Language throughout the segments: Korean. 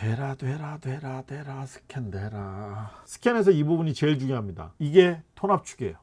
되라 되라 되라 되라 스캔 되라. 스캔에서 이 부분이 제일 중요합니다. 이게 톤압축이에요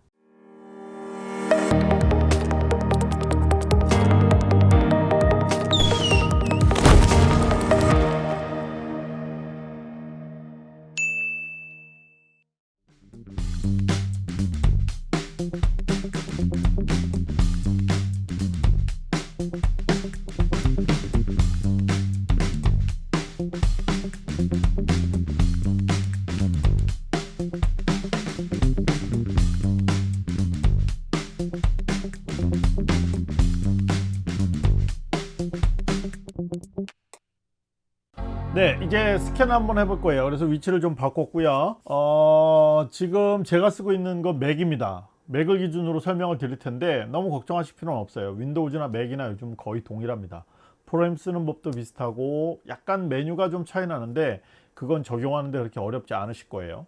네 이제 스캔 한번 해볼 거예요. 그래서 위치를 좀 바꿨고요. 어, 지금 제가 쓰고 있는 건 맥입니다. 맥을 기준으로 설명을 드릴 텐데 너무 걱정하실 필요는 없어요. 윈도우즈나 맥이나 요즘 거의 동일합니다. 프로그램 쓰는 법도 비슷하고 약간 메뉴가 좀 차이 나는데 그건 적용하는데 그렇게 어렵지 않으실 거예요.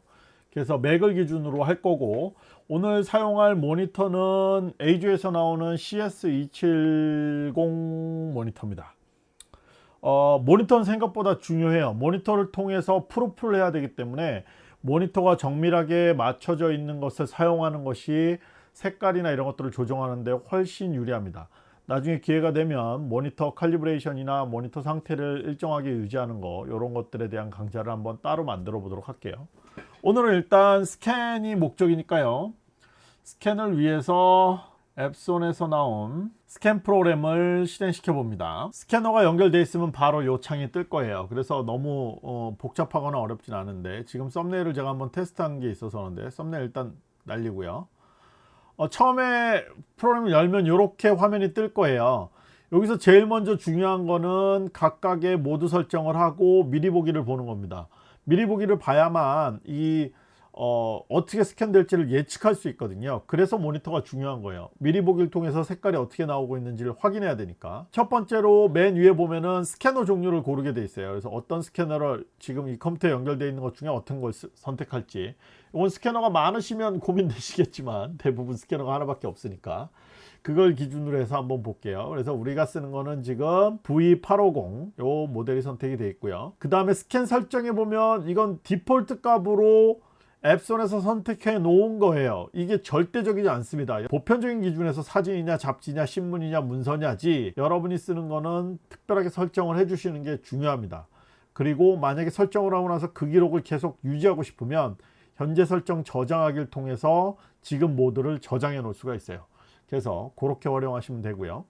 그래서 맥을 기준으로 할 거고 오늘 사용할 모니터는 에이주에서 나오는 CS270 모니터입니다 어, 모니터는 생각보다 중요해요. 모니터를 통해서 프로프를 해야 되기 때문에 모니터가 정밀하게 맞춰져 있는 것을 사용하는 것이 색깔이나 이런 것들을 조정하는 데 훨씬 유리합니다. 나중에 기회가 되면 모니터 칼리브레이션이나 모니터 상태를 일정하게 유지하는 거 이런 것들에 대한 강좌를 한번 따로 만들어 보도록 할게요. 오늘은 일단 스캔이 목적이니까요. 스캔을 위해서 앱손에서 나온 스캔 프로그램을 실행시켜 봅니다. 스캐너가 연결되어 있으면 바로 요 창이 뜰 거예요. 그래서 너무 어, 복잡하거나 어렵진 않은데 지금 썸네일을 제가 한번 테스트한 게 있어서 그런데 썸네일 일단 날리고요. 어, 처음에 프로그램을 열면 이렇게 화면이 뜰 거예요. 여기서 제일 먼저 중요한 거는 각각의 모드 설정을 하고 미리 보기를 보는 겁니다. 미리 보기를 봐야만 이 어, 어떻게 스캔될지를 예측할 수 있거든요. 그래서 모니터가 중요한 거예요. 미리 보기를 통해서 색깔이 어떻게 나오고 있는지를 확인해야 되니까. 첫 번째로 맨 위에 보면은 스캐너 종류를 고르게 돼 있어요. 그래서 어떤 스캐너를 지금 이 컴퓨터에 연결되어 있는 것 중에 어떤 걸 선택할지. 이건 스캐너가 많으시면 고민되시겠지만 대부분 스캐너가 하나밖에 없으니까. 그걸 기준으로 해서 한번 볼게요. 그래서 우리가 쓰는 거는 지금 V850 요 모델이 선택이 되어 있고요. 그 다음에 스캔 설정해 보면 이건 디폴트 값으로 앱손에서 선택해 놓은 거예요. 이게 절대적이지 않습니다. 보편적인 기준에서 사진이냐 잡지냐 신문이냐 문서냐지 여러분이 쓰는 거는 특별하게 설정을 해 주시는 게 중요합니다. 그리고 만약에 설정을 하고 나서 그 기록을 계속 유지하고 싶으면 현재 설정 저장하기를 통해서 지금 모드를 저장해 놓을 수가 있어요. 그래서 그렇게 활용하시면 되고요.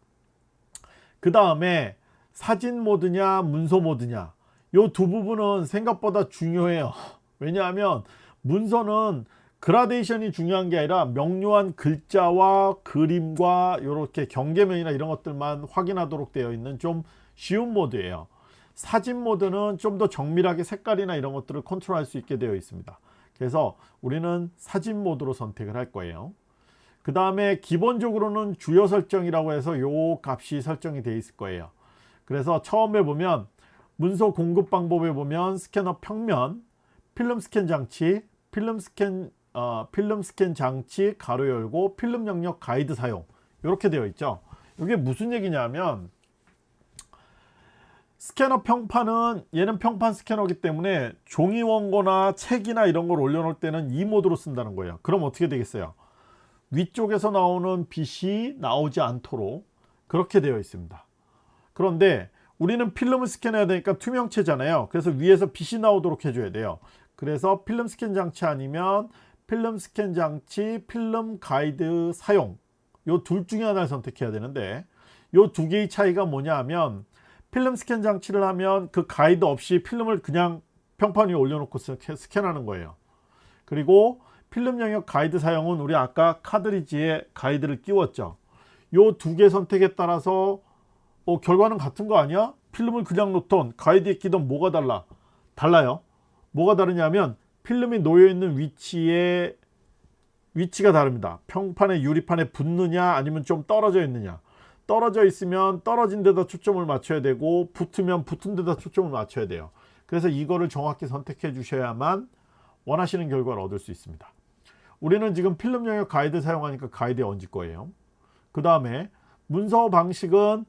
그 다음에 사진 모드냐 문서 모드냐. 이 두 부분은 생각보다 중요해요. 왜냐하면 문서는 그라데이션이 중요한 게 아니라 명료한 글자와 그림과 이렇게 경계면이나 이런 것들만 확인하도록 되어 있는 좀 쉬운 모드예요. 사진 모드는 좀 더 정밀하게 색깔이나 이런 것들을 컨트롤할 수 있게 되어 있습니다. 그래서 우리는 사진 모드로 선택을 할 거예요. 그 다음에 기본적으로는 주요 설정이라고 해서 요 값이 설정이 되어 있을 거예요. 그래서 처음에 보면 문서 공급 방법에 보면 스캐너 평면 필름 스캔 장치 필름 스캔 어, 필름 스캔 장치 괄호 열고 필름 영역 가이드 사용. 이렇게 되어 있죠. 이게 무슨 얘기냐면 스캐너 평판은 얘는 평판 스캐너기 때문에 종이 원고나 책이나 이런 걸 올려놓을 때는 이 모드로 쓴다는 거예요. 그럼 어떻게 되겠어요? 위쪽에서 나오는 빛이 나오지 않도록 그렇게 되어 있습니다. 그런데 우리는 필름을 스캔해야 되니까 투명체잖아요. 그래서 위에서 빛이 나오도록 해줘야 돼요 그래서 필름 스캔 장치 아니면 필름 스캔 장치 필름 가이드 사용 요 둘 중에 하나를 선택해야 되는데 요 두 개의 차이가 뭐냐 하면 필름 스캔 장치를 하면 그 가이드 없이 필름을 그냥 평판 위에 올려놓고 스캔하는 거예요 그리고 필름 영역 가이드 사용은 우리 아까 카트리지에 가이드를 끼웠죠 요 두 개 선택에 따라서 어, 결과는 같은 거 아니야? 필름을 그냥 놓던 가이드에 끼던 뭐가 달라? 달라요 뭐가 다르냐면 필름이 놓여있는 위치에 위치가 다릅니다. 평판에 유리판에 붙느냐 아니면 좀 떨어져 있느냐. 떨어져 있으면 떨어진 데다 초점을 맞춰야 되고 붙으면 붙은 데다 초점을 맞춰야 돼요. 그래서 이거를 정확히 선택해 주셔야만 원하시는 결과를 얻을 수 있습니다. 우리는 지금 필름 영역 가이드 사용하니까 가이드에 얹을 거예요. 그 다음에 문서 방식은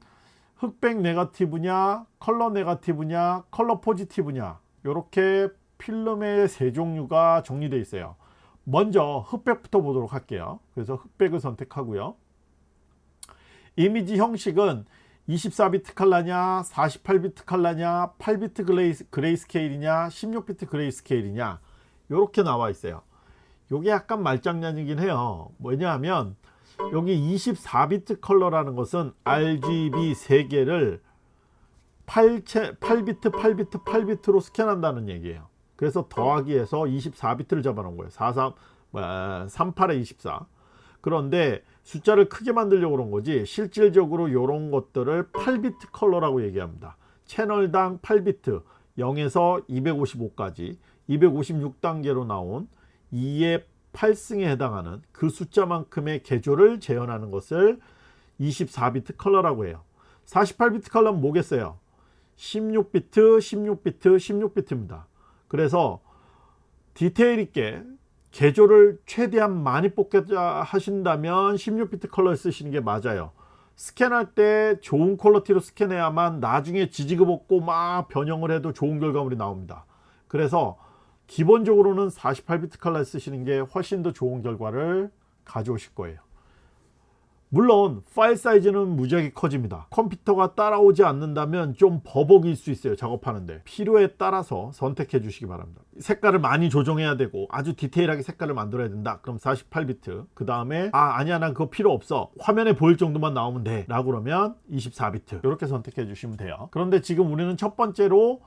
흑백 네가티브냐 컬러 네가티브냐 컬러 포지티브냐 이렇게 필름의 세 종류가 정리되어 있어요. 먼저 흑백부터 보도록 할게요. 그래서 흑백을 선택하고요. 이미지 형식은 24비트 컬러냐 48비트 컬러냐 8비트 gray, gray scale이냐 16비트 gray scale이냐 이렇게 나와 있어요. 요게 약간 말장난이긴 해요. 뭐냐면 여기 24비트 컬러라는 것은 RGB 3개를 8, 8비트 8비트 8비트로 스캔한다는 얘기예요 그래서 더하기 해서 24비트를 잡아놓은 거예요. 43, 38에 24 그런데 숫자를 크게 만들려고 그런 거지 실질적으로 이런 것들을 8비트 컬러라고 얘기합니다. 채널당 8비트 0에서 255까지 256단계로 나온 2의 8승에 해당하는 그 숫자만큼의 계조를 재현하는 것을 24비트 컬러라고 해요. 48비트 컬러는 뭐겠어요? 16비트 16비트 16비트입니다 그래서 디테일 있게 계조를 최대한 많이 뽑겠다 하신다면 16비트 컬러를 쓰시는 게 맞아요. 스캔할 때 좋은 quality로 스캔해야만 나중에 지지고 볶고 막 변형을 해도 좋은 결과물이 나옵니다. 그래서 기본적으로는 48비트 컬러 쓰시는 게 훨씬 더 좋은 결과를 가져오실 거예요 물론 파일 사이즈는 무지하게 커집니다. 컴퓨터가 따라오지 않는다면 좀 버벅일 수 있어요 작업하는데. 필요에 따라서 선택해 주시기 바랍니다. 색깔을 많이 조정해야 되고 아주 디테일하게 색깔을 만들어야 된다. 그럼 48비트. 그 다음에 아 아니야 난 그거 필요 없어. 화면에 보일 정도만 나오면 돼. 라고 그러면 24비트. 이렇게 선택해 주시면 돼요. 그런데 지금 우리는 첫 번째로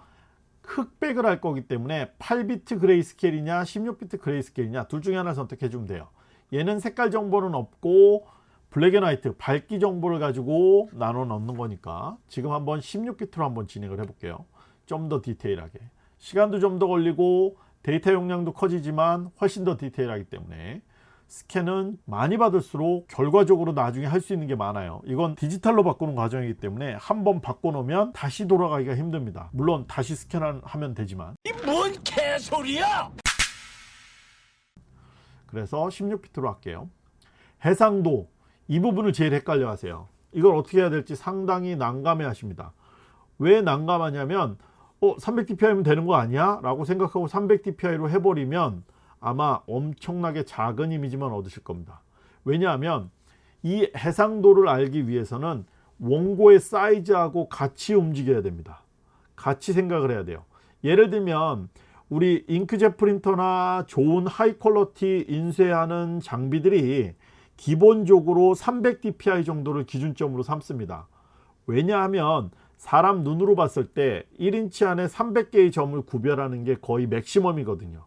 흑백을 할 거기 때문에 8비트 grayscale이냐 16비트 grayscale이냐 둘 중에 하나 선택해 주면 돼요. 얘는 색깔 정보는 없고 black and white 밝기 정보를 가지고 나눠 넣는 거니까 지금 한번 16비트로 한번 진행을 해 볼게요. 좀 더 디테일하게. 시간도 좀 더 걸리고 데이터 용량도 커지지만 훨씬 더 디테일하기 때문에 스캔은 많이 받을수록 결과적으로 나중에 할 수 있는 게 많아요. 이건 디지털로 바꾸는 과정이기 때문에 한 번 바꿔놓으면 다시 돌아가기가 힘듭니다. 물론 다시 스캔하면 되지만. 이 뭔 개소리야! 그래서 16비트로 할게요. 해상도 이 부분을 제일 헷갈려 하세요. 이걸 어떻게 해야 될지 상당히 난감해 하십니다. 왜 난감하냐면 어 300dpi면 되는 거 아니야? 라고 생각하고 300dpi로 해버리면 아마 엄청나게 작은 이미지만 얻으실 겁니다. 왜냐하면 이 해상도를 알기 위해서는 원고의 사이즈하고 같이 움직여야 됩니다. 같이 생각을 해야 돼요. 예를 들면 우리 잉크젯 프린터나 좋은 high quality 인쇄하는 장비들이 기본적으로 300dpi 정도를 기준점으로 삼습니다. 왜냐하면 사람 눈으로 봤을 때 1인치 안에 300개의 점을 구별하는 게 거의 maximum이거든요.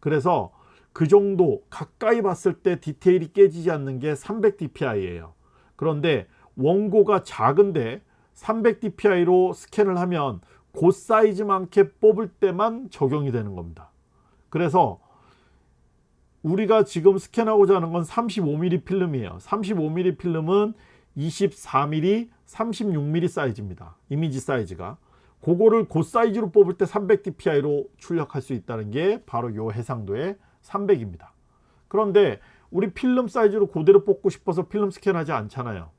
그래서 그 정도 가까이 봤을 때 디테일이 깨지지 않는 게 300dpi예요. 그런데 원고가 작은데 300dpi로 스캔을 하면 그 사이즈만큼 뽑을 때만 적용이 되는 겁니다. 그래서 우리가 지금 스캔하고자 하는 건 35mm 필름이에요. 35mm 필름은 24mm 36mm 사이즈입니다. 이미지 사이즈가. 그거를 그 사이즈로 뽑을 때 300dpi로 출력할 수 있다는 게 바로 요 해상도의 300입니다. 그런데 우리 필름 사이즈로 그대로 뽑고 싶어서 필름 스캔하지 않잖아요.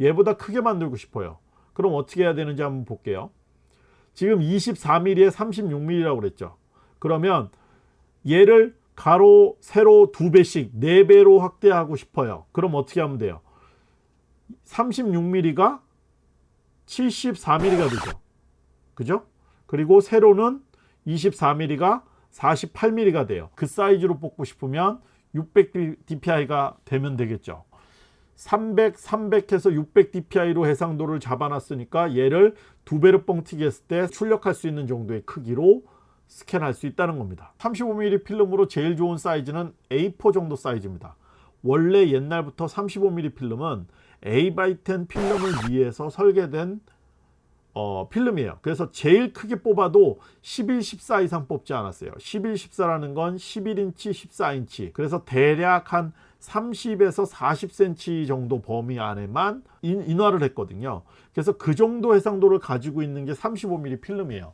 얘보다 크게 만들고 싶어요. 그럼 어떻게 해야 되는지 한번 볼게요. 지금 24mm에 36mm라고 그랬죠. 그러면 얘를 가로 세로 두 배씩 네 배로 확대하고 싶어요. 그럼 어떻게 하면 돼요? 36mm가 74mm가 되죠. 그죠? 그리고 세로는 24mm가 48mm가 돼요. 그 사이즈로 뽑고 싶으면 600dpi가 되면 되겠죠. 300, 300해서 600dpi로 해상도를 잡아놨으니까 얘를 두 배로 뻥튀기 했을 때 출력할 수 있는 정도의 크기로 스캔할 수 있다는 겁니다. 35mm 필름으로 제일 좋은 사이즈는 A4 정도 사이즈입니다. 원래 옛날부터 35mm 필름은 A10 필름을 위해서 설계된 어, 필름이에요. 그래서 제일 크게 뽑아도 11, 14 이상 뽑지 않았어요. 11, 14라는 건 11인치, 14인치. 그래서 대략 한 30에서 40cm 정도 범위 안에만 인, 인화를 했거든요. 그래서 그 정도 해상도를 가지고 있는 게 35mm 필름이에요.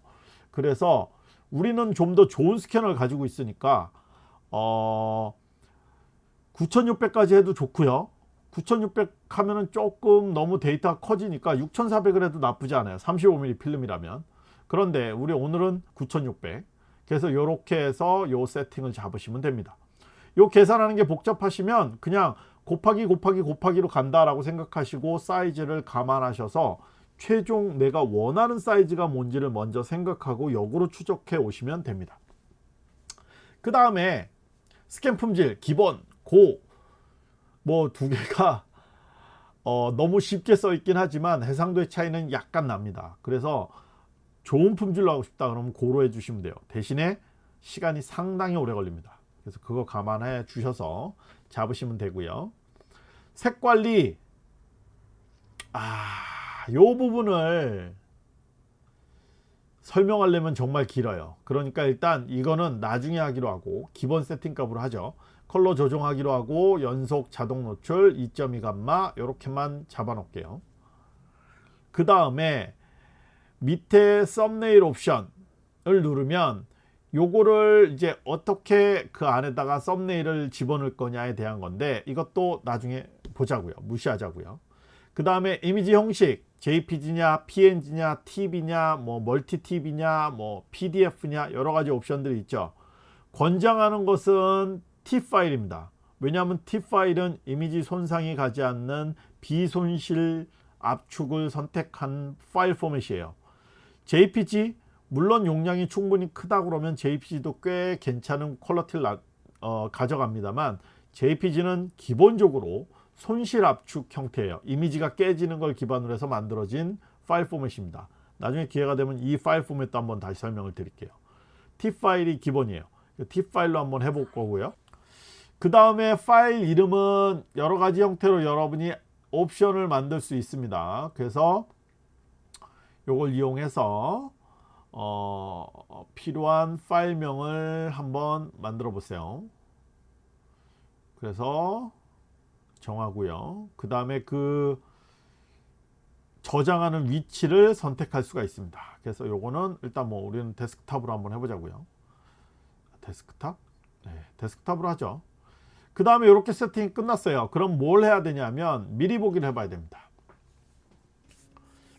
그래서 우리는 좀 더 좋은 스캐너를 가지고 있으니까 어, 9600까지 해도 좋고요. 9600 하면은 조금 너무 데이터가 커지니까 6400을 해도 나쁘지 않아요. 35mm 필름이라면. 그런데 우리 오늘은 9600 그래서 이렇게 해서 요 세팅을 잡으시면 됩니다. 요 계산하는 게 복잡하시면 그냥 곱하기 곱하기 곱하기로 간다 라고 생각하시고 사이즈를 감안하셔서 최종 내가 원하는 사이즈가 뭔지를 먼저 생각하고 역으로 추적해 오시면 됩니다. 그 다음에 스캔 품질 기본 고. 뭐 두 개가 어, 너무 쉽게 써 있긴 하지만 해상도의 차이는 약간 납니다. 그래서 좋은 품질로 하고 싶다 그러면 고로 해 주시면 돼요. 대신에 시간이 상당히 오래 걸립니다. 그래서 그거 감안해 주셔서 잡으시면 되고요. 색 관리 아 요 부분을 설명하려면 정말 길어요. 그러니까 일단 이거는 나중에 하기로 하고 기본 세팅 값으로 하죠. 컬러 조정하기로 하고 연속 자동 노출 2.2 감마 이렇게만 잡아 놓을게요. 그 다음에 밑에 썸네일 옵션을 누르면 요거를 이제 어떻게 그 안에다가 썸네일을 집어넣을 거냐에 대한 건데 이것도 나중에 보자고요. 무시하자고요. 그 다음에 이미지 형식 JPG냐 PNG냐 TV냐 뭐 멀티 TV냐 뭐 PDF냐 여러 가지 옵션들이 있죠. 권장하는 것은 T 파일입니다. 왜냐하면 T 파일은 이미지 손상이 가지 않는 비손실 압축을 선택한 파일 포맷이에요. JPG 물론 용량이 충분히 크다 그러면 JPG도 꽤 괜찮은 quality를 어, 가져갑니다만 JPG는 기본적으로 손실 압축 형태예요. 이미지가 깨지는 걸 기반으로 해서 만들어진 파일 포맷입니다. 나중에 기회가 되면 이 파일 포맷도 한번 다시 설명을 드릴게요. TIFF 파일이 기본이에요. TIFF 파일로 한번 해볼 거고요. 그 다음에 파일 이름은 여러 가지 형태로 여러분이 옵션을 만들 수 있습니다. 그래서 요걸 이용해서 어, 필요한 파일명을 한번 만들어 보세요. 그래서 정하고요. 그 다음에 그 저장하는 위치를 선택할 수가 있습니다. 그래서 요거는 일단 뭐 우리는 데스크탑으로 한번 해보자고요. 데스크탑? 네, 데스크탑으로 하죠. 그 다음에 이렇게 세팅이 끝났어요. 그럼 뭘 해야 되냐면 미리 보기를 해봐야 됩니다.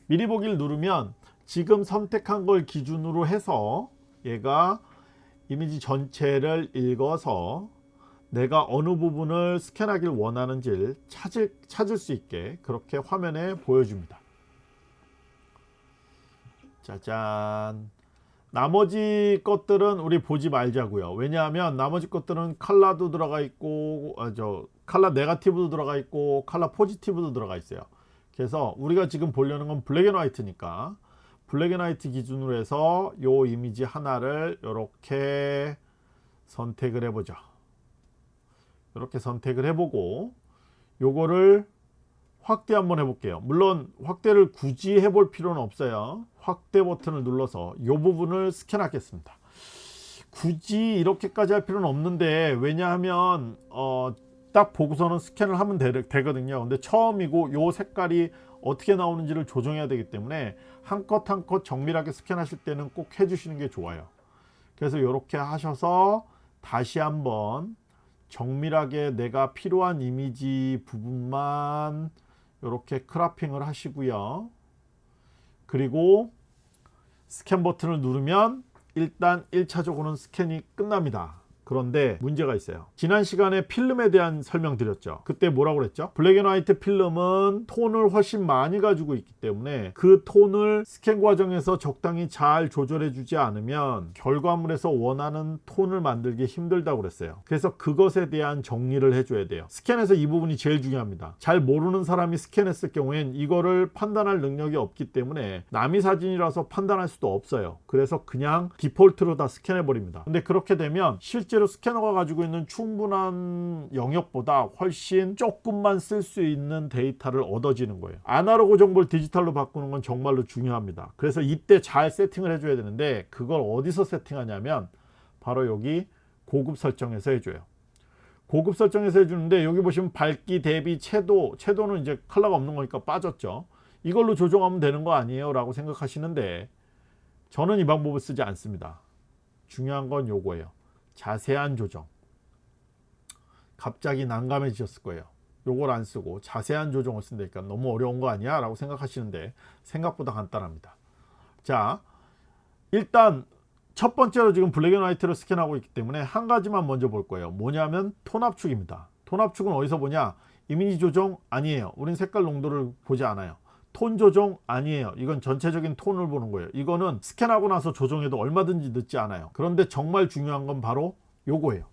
미리 보기를 누르면 지금 선택한 걸 기준으로 해서 얘가 이미지 전체를 읽어서 내가 어느 부분을 스캔하길 원하는지를 찾을, 찾을 수 있게 그렇게 화면에 보여줍니다. 짜잔 나머지 것들은 우리 보지 말자고요. 왜냐하면 나머지 것들은 칼라도 들어가 있고 아, 저 칼라 네가티브도 들어가 있고 칼라 포지티브도 들어가 있어요. 그래서 우리가 지금 보려는 건 black and white니까 black and white 기준으로 해서 요 이미지 하나를 이렇게 선택을 해보죠 이렇게 선택을 해보고 요거를 확대 한번 해볼게요. 물론 확대를 굳이 해볼 필요는 없어요. 확대 버튼을 눌러서 이 부분을 스캔하겠습니다. 굳이 이렇게까지 할 필요는 없는데 왜냐하면 어, 딱 보고서는 스캔을 하면 되, 거든요. 근데 처음이고 요 색깔이 어떻게 나오는지를 조정해야 되기 때문에 한컷 한 컷 정밀하게 스캔하실 때는 꼭 해주시는 게 좋아요. 그래서 이렇게 하셔서 다시 한번 정밀하게 내가 필요한 이미지 부분만 이렇게 cropping을 하시고요. 그리고 스캔 버튼을 누르면 일단 1차적으로는 스캔이 끝납니다 그런데 문제가 있어요. 지난 시간에 필름에 대한 설명 드렸죠. 그때 뭐라고 그랬죠? black and white 필름은 톤을 훨씬 많이 가지고 있기 때문에 그 톤을 스캔 과정에서 적당히 잘 조절해 주지 않으면 결과물에서 원하는 톤을 만들기 힘들다고 그랬어요. 그래서 그것에 대한 정리를 해줘야 돼요. 스캔에서 이 부분이 제일 중요합니다. 잘 모르는 사람이 스캔했을 경우엔 이거를 판단할 능력이 없기 때문에 남의 사진이라서 판단할 수도 없어요. 그래서 그냥 디폴트로 다 스캔해 버립니다. 근데 그렇게 되면 실제 실제로 스캐너가 가지고 있는 충분한 영역보다 훨씬 조금만 쓸 수 있는 데이터를 얻어지는 거예요. 아날로그 정보를 디지털로 바꾸는 건 정말로 중요합니다. 그래서 이때 잘 세팅을 해줘야 되는데 그걸 어디서 세팅하냐면 바로 여기 고급 설정에서 해줘요. 고급 설정에서 해주는데 여기 보시면 밝기 대비 채도 채도는 이제 컬러가 없는 거니까 빠졌죠. 이걸로 조정하면 되는 거 아니에요? 라고 생각하시는데 저는 이 방법을 쓰지 않습니다. 중요한 건 요거예요 자세한 조정 갑자기 난감해지셨을 거예요 요걸 안 쓰고 자세한 조정을 쓴다니까 너무 어려운 거 아니야? 라고 생각하시는데 생각보다 간단합니다. 자, 일단 첫 번째로 지금 black and white를 스캔하고 있기 때문에 한 가지만 먼저 볼 거예요. 뭐냐면 톤 압축입니다. 톤 압축은 어디서 보냐? 이미지 조정 아니에요. 우린 색깔 농도를 보지 않아요. 톤 조정 아니에요. 이건 전체적인 톤을 보는 거예요. 이거는 스캔하고 나서 조정해도 얼마든지 늦지 않아요. 그런데 정말 중요한 건 바로 요거예요.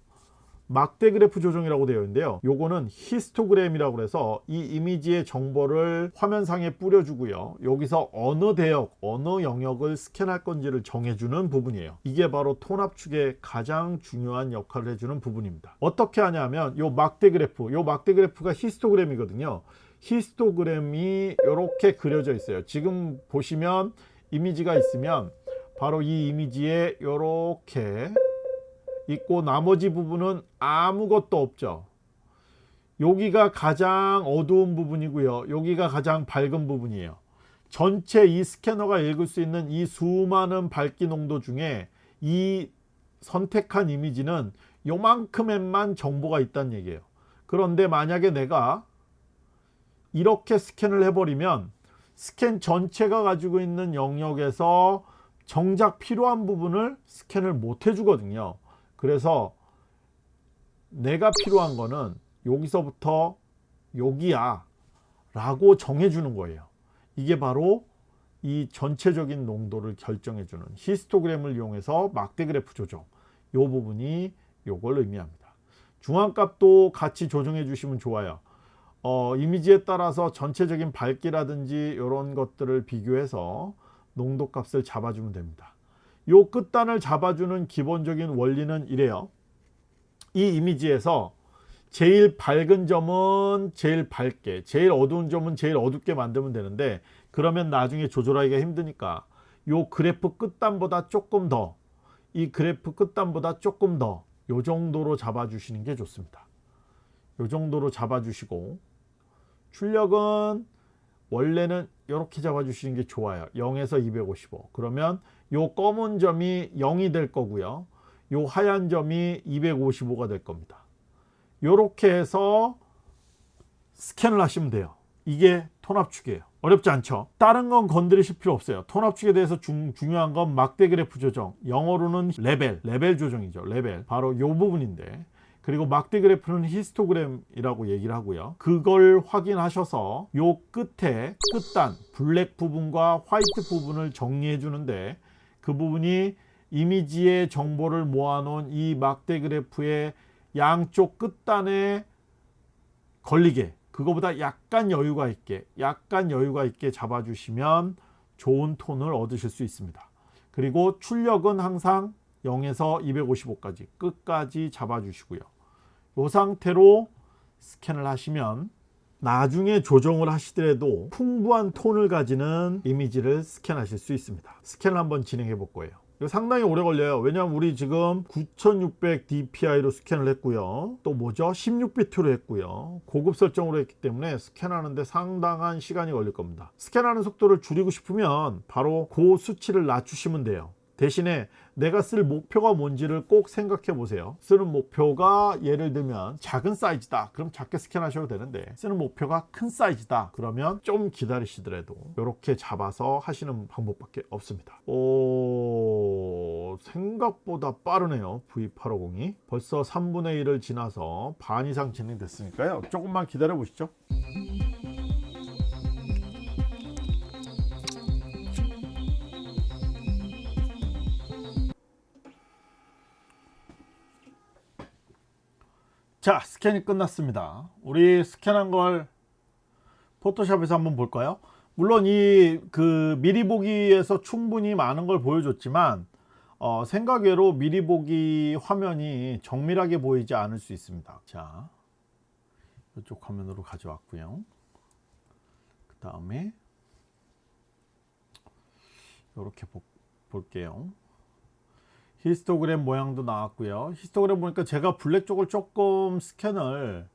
막대 그래프 조정이라고 되어 있는데요. 요거는 히스토그램이라고 해서 이 이미지의 정보를 화면상에 뿌려주고요. 여기서 어느 대역, 어느 영역을 스캔할 건지를 정해주는 부분이에요. 이게 바로 톤 압축의 가장 중요한 역할을 해주는 부분입니다. 어떻게 하냐면 요 막대 그래프, 요 막대 그래프가 히스토그램이거든요. 히스토그램이 이렇게 그려져 있어요. 지금 보시면 이미지가 있으면 바로 이 이미지에 이렇게 있고 나머지 부분은 아무것도 없죠. 여기가 가장 어두운 부분이고요. 여기가 가장 밝은 부분이에요. 전체 이 스캐너가 읽을 수 있는 이 수많은 밝기 농도 중에 이 선택한 이미지는 요만큼에만 정보가 있다는 얘기예요. 그런데 만약에 내가 이렇게 스캔을 해버리면 스캔 전체가 가지고 있는 영역에서 정작 필요한 부분을 스캔을 못 해주거든요. 그래서 내가 필요한 거는 여기서부터 여기야 라고 정해주는 거예요. 이게 바로 이 전체적인 농도를 결정해주는 히스토그램을 이용해서 막대 그래프 조정 요 부분이 요걸 의미합니다. 중앙값도 같이 조정해 주시면 좋아요. 어, 이미지에 따라서 전체적인 밝기라든지 이런 것들을 비교해서 농도 값을 잡아주면 됩니다. 요 끝단을 잡아주는 기본적인 원리는 이래요. 이 이미지에서 제일 밝은 점은 제일 밝게, 제일 어두운 점은 제일 어둡게 만들면 되는데 그러면 나중에 조절하기가 힘드니까 요 그래프 끝단보다 조금 더, 이 그래프 끝단보다 조금 더, 요 정도로 잡아주시는 게 좋습니다. 요 정도로 잡아주시고 출력은 원래는 이렇게 잡아주시는 게 좋아요. 0에서 255. 그러면 요 검은 점이 0이 될 거고요. 요 하얀 점이 255가 될 겁니다. 요렇게 해서 스캔을 하시면 돼요. 이게 톤 압축이에요. 어렵지 않죠? 다른 건 건드리실 필요 없어요. 톤 압축에 대해서 중, 중요한 건 막대 그래프 조정. 영어로는 레벨, 레벨 조정이죠. 레벨. 바로 요 부분인데. 그리고 막대 그래프는 히스토그램이라고 얘기를 하고요. 그걸 확인하셔서 요 끝에 끝단, black 부분과 white 부분을 정리해 주는데 그 부분이 이미지의 정보를 모아놓은 이 막대 그래프의 양쪽 끝단에 걸리게 그거보다 약간 여유가 있게 약간 여유가 있게 잡아주시면 좋은 톤을 얻으실 수 있습니다. 그리고 출력은 항상 0에서 255까지 끝까지 잡아주시고요. 이 상태로 스캔을 하시면 나중에 조정을 하시더라도 풍부한 톤을 가지는 이미지를 스캔하실 수 있습니다. 스캔을 한번 진행해 볼 거예요. 이거 상당히 오래 걸려요. 왜냐하면 우리 지금 9600 DPI로 스캔을 했고요. 또 뭐죠? 16비트로 했고요. 고급 설정으로 했기 때문에 스캔하는데 상당한 시간이 걸릴 겁니다. 스캔하는 속도를 줄이고 싶으면 바로 그 수치를 낮추시면 돼요. 대신에 내가 쓸 목표가 뭔지를 꼭 생각해 보세요. 쓰는 목표가 예를 들면 작은 사이즈다. 그럼 작게 스캔하셔도 되는데 쓰는 목표가 큰 사이즈다. 그러면 좀 기다리시더라도 이렇게 잡아서 하시는 방법밖에 없습니다. 오, 생각보다 빠르네요. V850이. 벌써 3분의 1을 지나서 반 이상 진행됐으니까요. 조금만 기다려 보시죠. 자 스캔이 끝났습니다. 우리 스캔한 걸 포토샵에서 한번 볼까요? 물론 이 그 미리 보기에서 충분히 많은 걸 보여줬지만 어, 생각외로 미리 보기 화면이 정밀하게 보이지 않을 수 있습니다. 자 이쪽 화면으로 가져왔고요. 그 다음에 이렇게 볼게요 히스토그램 모양도 나왔고요. 히스토그램 보니까 제가 black 쪽을 조금 스캔을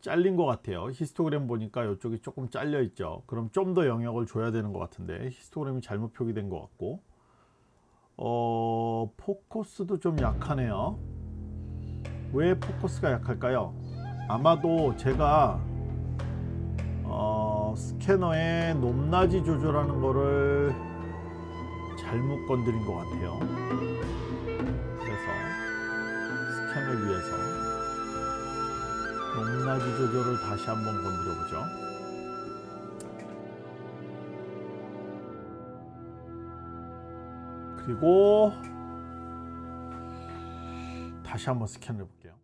잘린 것 같아요. 히스토그램 보니까 이쪽이 조금 잘려 있죠. 그럼 좀 더 영역을 줘야 되는 것 같은데 히스토그램이 잘못 표기된 것 같고. 어 포커스도 좀 약하네요. 왜 포커스가 약할까요? 아마도 제가 어, 스캐너의 높낮이 조절하는 거를 잘못 건드린 것 같아요. 그래서 스캔을 위해서 높낮이 조절을 다시 한번 건드려 보죠. 그리고 다시 한번 스캔을 해볼게요.